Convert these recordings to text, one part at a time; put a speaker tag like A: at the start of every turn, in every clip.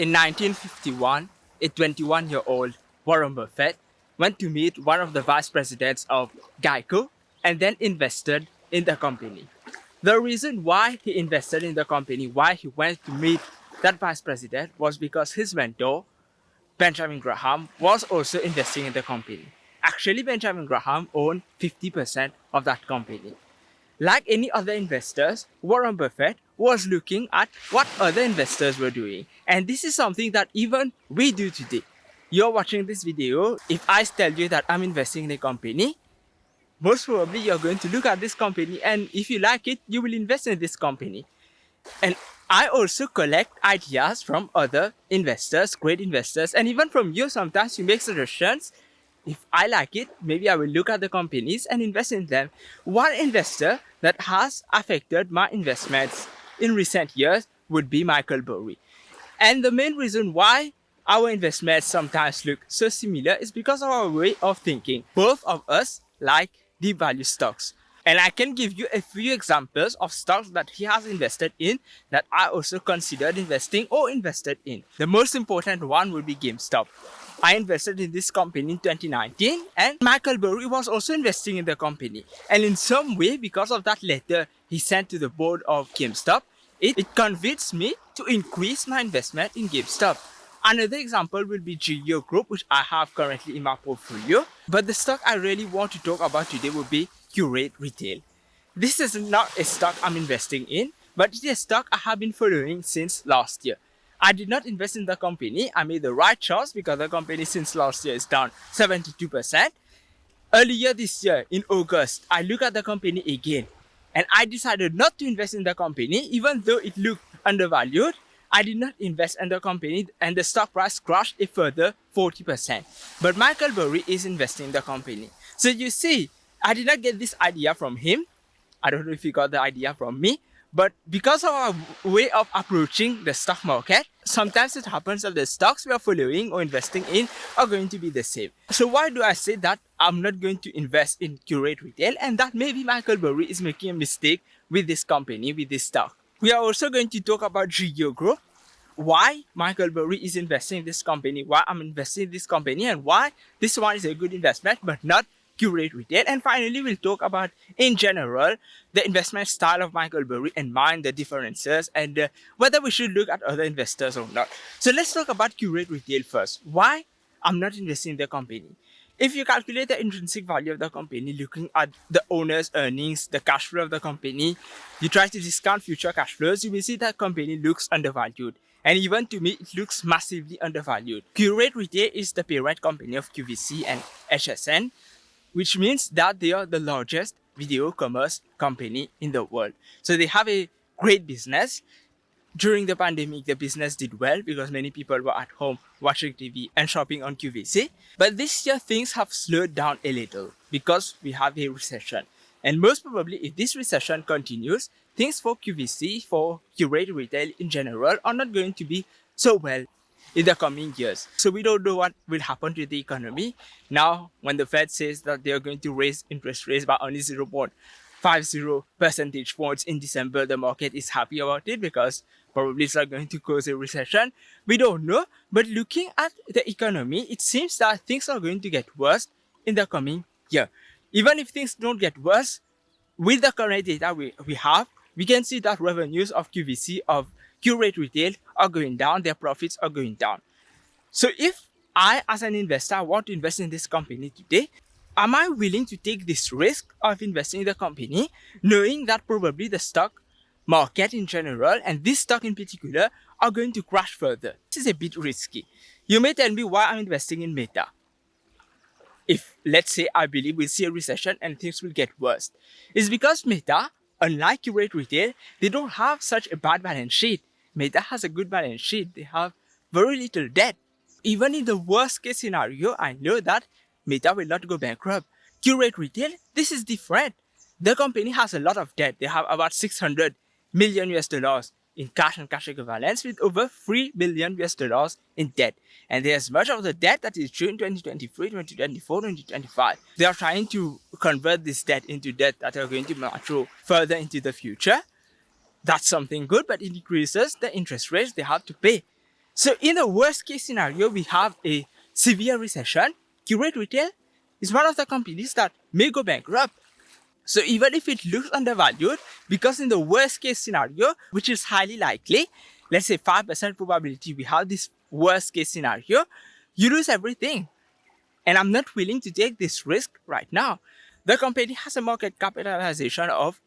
A: In 1951, a 21-year-old Warren Buffett went to meet one of the vice presidents of Geico and then invested in the company. The reason why he invested in the company, why he went to meet that vice president was because his mentor, Benjamin Graham, was also investing in the company. Actually, Benjamin Graham owned 50% of that company. Like any other investors, Warren Buffett was looking at what other investors were doing. And this is something that even we do today. You're watching this video, if I tell you that I'm investing in a company, most probably you're going to look at this company and if you like it, you will invest in this company. And I also collect ideas from other investors, great investors, and even from you sometimes you make suggestions if I like it, maybe I will look at the companies and invest in them. One investor that has affected my investments in recent years would be Michael Burry. And the main reason why our investments sometimes look so similar is because of our way of thinking. Both of us like deep value stocks. And I can give you a few examples of stocks that he has invested in that I also considered investing or invested in. The most important one would be GameStop. I invested in this company in 2019 and Michael Burry was also investing in the company. And in some way, because of that letter he sent to the board of GameStop, it, it convinced me to increase my investment in GameStop. Another example will be GEO Group, which I have currently in my portfolio. But the stock I really want to talk about today will be Qurate Retail. This is not a stock I'm investing in, but it is a stock I have been following since last year. I did not invest in the company. I made the right choice because the company since last year is down 72%. Earlier this year, in August, I looked at the company again and I decided not to invest in the company even though it looked undervalued. I did not invest in the company and the stock price crashed a further 40%. But Michael Burry is investing in the company. So you see, I did not get this idea from him. I don't know if he got the idea from me, but because of our way of approaching the stock market, sometimes it happens that the stocks we are following or investing in are going to be the same. So why do I say that I'm not going to invest in Qurate Retail and that maybe Michael Burry is making a mistake with this company, with this stock. We are also going to talk about GEO Group, why Michael Burry is investing in this company, why I'm investing in this company and why this one is a good investment but not Qurate Retail. And finally, we'll talk about, in general, the investment style of Michael Burry and mine, the differences and uh, whether we should look at other investors or not. So let's talk about Qurate Retail first. Why I'm not investing in the company? If you calculate the intrinsic value of the company, looking at the owner's earnings, the cash flow of the company, you try to discount future cash flows, you will see that company looks undervalued. And even to me, it looks massively undervalued. Qurate Retail is the parent company of QVC and HSN which means that they are the largest video commerce company in the world. So they have a great business. During the pandemic, the business did well because many people were at home watching TV and shopping on QVC. But this year, things have slowed down a little because we have a recession. And most probably, if this recession continues, things for QVC, for Qurate Retail in general, are not going to be so well in the coming years. So we don't know what will happen to the economy. Now, when the Fed says that they are going to raise interest rates by only 0.50 percentage points in December, the market is happy about it because probably it's not going to cause a recession. We don't know. But looking at the economy, it seems that things are going to get worse in the coming year. Even if things don't get worse, with the current data we, we have, we can see that revenues of QVC of Qurate Retail are going down, their profits are going down. So if I, as an investor, want to invest in this company today, am I willing to take this risk of investing in the company, knowing that probably the stock market in general and this stock in particular are going to crash further? This is a bit risky. You may tell me why I'm investing in Meta. If, let's say, I believe we'll see a recession and things will get worse. It's because Meta, unlike Qurate Retail, they don't have such a bad balance sheet. Meta has a good balance sheet. They have very little debt. Even in the worst case scenario, I know that Meta will not go bankrupt. Qurate Retail, this is different. The company has a lot of debt. They have about 600 million US dollars in cash and cash equivalents with over 3 billion US dollars in debt. And there's much of the debt that is due in 2023, 2024, 2025. They are trying to convert this debt into debt that are going to mature further into the future that's something good, but it increases the interest rates they have to pay. So in the worst case scenario, we have a severe recession. Qurate Retail is one of the companies that may go bankrupt. So even if it looks undervalued, because in the worst case scenario, which is highly likely, let's say 5% probability we have this worst case scenario, you lose everything. And I'm not willing to take this risk right now. The company has a market capitalization of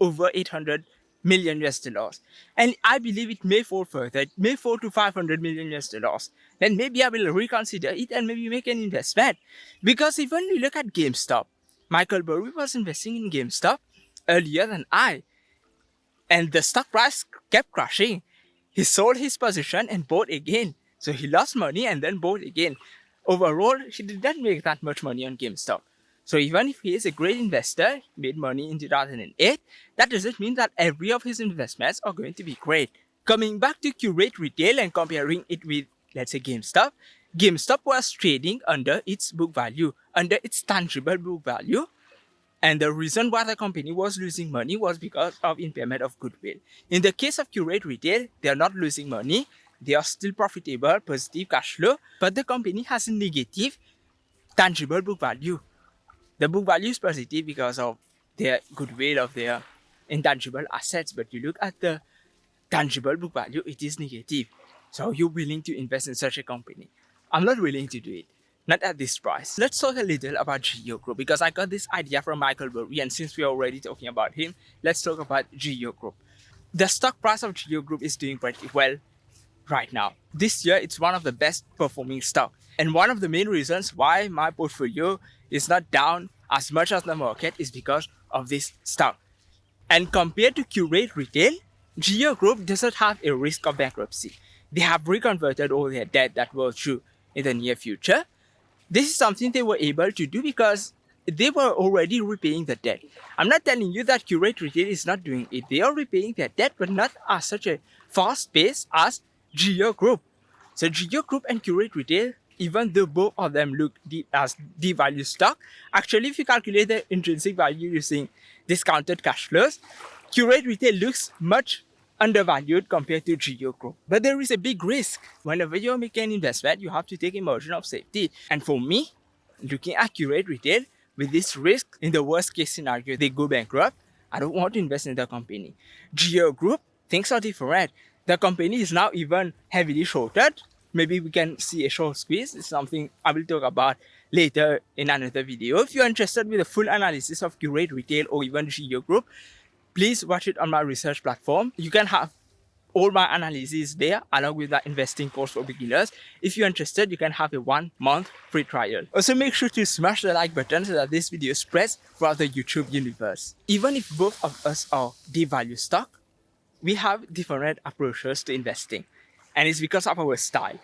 A: over 800 million US dollars. And I believe it may fall further. It may fall to 500 million US dollars. Then maybe I will reconsider it and maybe make an investment. Because even you look at GameStop, Michael Burry was investing in GameStop earlier than I. And the stock price kept crashing. He sold his position and bought again. So he lost money and then bought again. Overall, he didn't make that much money on GameStop. So even if he is a great investor, made money in 2008, that doesn't mean that every of his investments are going to be great. Coming back to Qurate Retail and comparing it with, let's say, GameStop, GameStop was trading under its book value, under its tangible book value. And the reason why the company was losing money was because of impairment of goodwill. In the case of Qurate Retail, they are not losing money. They are still profitable, positive cash flow, but the company has a negative tangible book value the book value is positive because of their goodwill of their intangible assets but you look at the tangible book value it is negative. So you're willing to invest in such a company? I'm not willing to do it. Not at this price. Let's talk a little about geo group because i got this idea from michael burry and since we're already talking about him let's talk about geo group. The stock price of geo group is doing pretty well right now this year it's one of the best performing stock and one of the main reasons why my portfolio is not down as much as the market is because of this stock. And compared to Qurate Retail, Geo Group doesn't have a risk of bankruptcy. They have reconverted all their debt that was due in the near future. This is something they were able to do because they were already repaying the debt. I'm not telling you that Qurate Retail is not doing it. They are repaying their debt, but not at such a fast pace as Geo Group. So Geo Group and Qurate Retail even though both of them look as devalued stock, actually if you calculate the intrinsic value using discounted cash flows, Qurate Retail looks much undervalued compared to Geo Group. But there is a big risk. Whenever you're making an investment, you have to take a margin of safety. And for me, looking at Qurate Retail, with this risk, in the worst case scenario, they go bankrupt, I don't want to invest in the company. Geo Group, things are different. The company is now even heavily shorted maybe we can see a short squeeze. It's something I will talk about later in another video. If you're interested with a full analysis of Qurate Retail or even Geo Group, please watch it on my research platform. You can have all my analysis there along with the investing course for beginners. If you're interested, you can have a one month free trial. Also make sure to smash the like button so that this video spreads throughout the YouTube universe. Even if both of us are devalue stock, we have different approaches to investing and it's because of our style.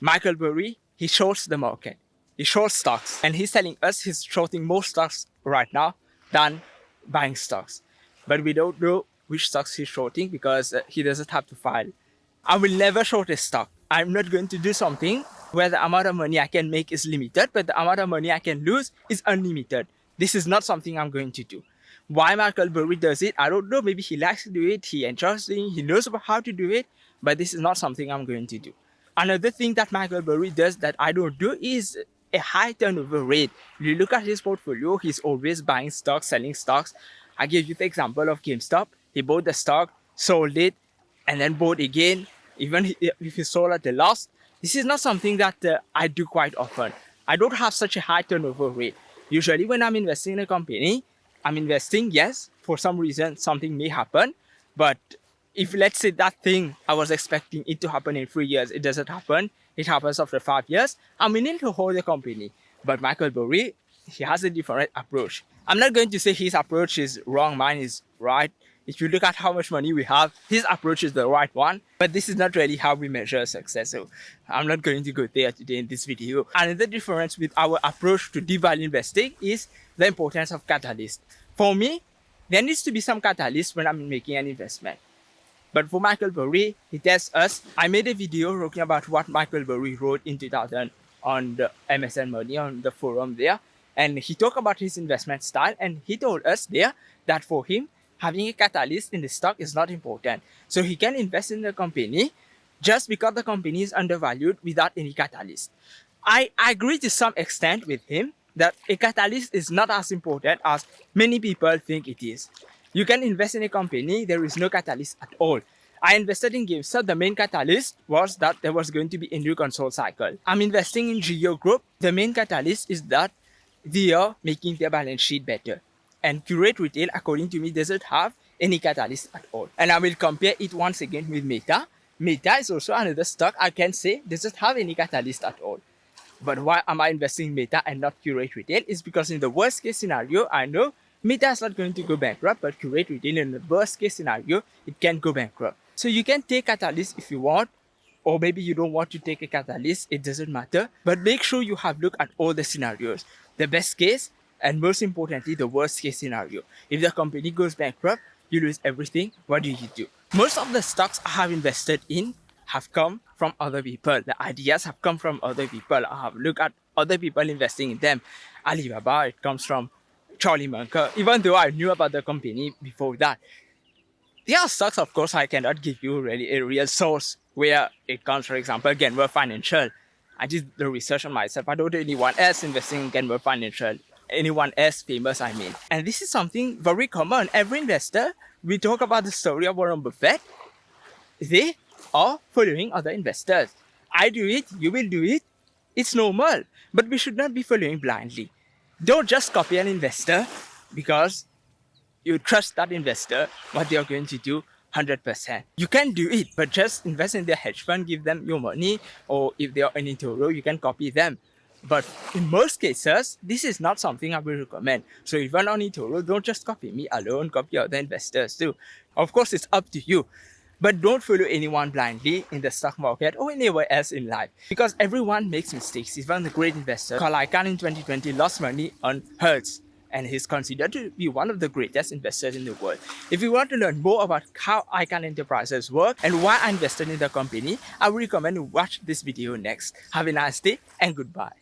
A: Michael Burry, he shorts the market. He shorts stocks and he's telling us he's shorting more stocks right now than buying stocks. But we don't know which stocks he's shorting because uh, he doesn't have to file. I will never short a stock. I'm not going to do something where the amount of money I can make is limited, but the amount of money I can lose is unlimited. This is not something I'm going to do. Why Michael Burry does it, I don't know. Maybe he likes to do it, he enjoys doing it, he knows how to do it, but this is not something I'm going to do. Another thing that Michael Burry does that I don't do is a high turnover rate. You look at his portfolio, he's always buying stocks, selling stocks. I give you the example of GameStop. He bought the stock, sold it, and then bought again, even if he sold at a loss. This is not something that uh, I do quite often. I don't have such a high turnover rate. Usually when I'm investing in a company, I'm investing, yes, for some reason something may happen, but if let's say that thing I was expecting it to happen in three years, it doesn't happen, it happens after five years, I'm willing to hold the company. But Michael Burry, he has a different approach. I'm not going to say his approach is wrong, mine is right. If you look at how much money we have, his approach is the right one. But this is not really how we measure success. So I'm not going to go there today in this video. Another difference with our approach to devalue investing is the importance of catalyst. For me, there needs to be some catalyst when I'm making an investment. But for Michael Burry, he tells us, I made a video talking about what Michael Burry wrote in 2000 on the MSN Money, on the forum there. And he talked about his investment style and he told us there that for him, having a catalyst in the stock is not important. So he can invest in the company just because the company is undervalued without any catalyst. I, agree to some extent with him that a catalyst is not as important as many people think it is. You can invest in a company, there is no catalyst at all. I invested in GameStop. The main catalyst was that there was going to be a new console cycle. I'm investing in Geo Group. The main catalyst is that they are making their balance sheet better. And Qurate Retail, according to me, doesn't have any catalyst at all. And I will compare it once again with Meta. Meta is also another stock I can say doesn't have any catalyst at all. But why am I investing in Meta and not Qurate Retail? Is because in the worst case scenario, I know Meta is not going to go bankrupt, but Qurate Retail in the worst case scenario, it can go bankrupt. So you can take catalyst if you want, or maybe you don't want to take a catalyst, it doesn't matter. But make sure you have looked at all the scenarios. The best case, and most importantly, the worst case scenario. If the company goes bankrupt, you lose everything, what do you do? Most of the stocks I have invested in have come from other people. The ideas have come from other people. I have looked at other people investing in them. Alibaba, it comes from Charlie Munger, even though I knew about the company before that. There are stocks, of course, I cannot give you really a real source where it comes, for example, Genworth Financial. I did the research on myself. I don't know anyone else investing in Genworth Financial. Anyone else famous, I mean. And this is something very common. Every investor, we talk about the story of Warren Buffett. They are following other investors. I do it, you will do it. It's normal. But we should not be following blindly. Don't just copy an investor because you trust that investor what they are going to do 100%. You can do it, but just invest in their hedge fund, give them your money, or if they are in eToro, you can copy them. But in most cases, this is not something I will recommend. So if you're not on eToro, don't just copy me alone, copy other investors too. Of course, it's up to you. But don't follow anyone blindly in the stock market or anywhere else in life because everyone makes mistakes. Even the great investor, Carl Icahn in 2020 lost money on Hertz and he's considered to be one of the greatest investors in the world. If you want to learn more about how Icahn Enterprises work and why I invested in the company, I would recommend you watch this video next. Have a nice day and goodbye.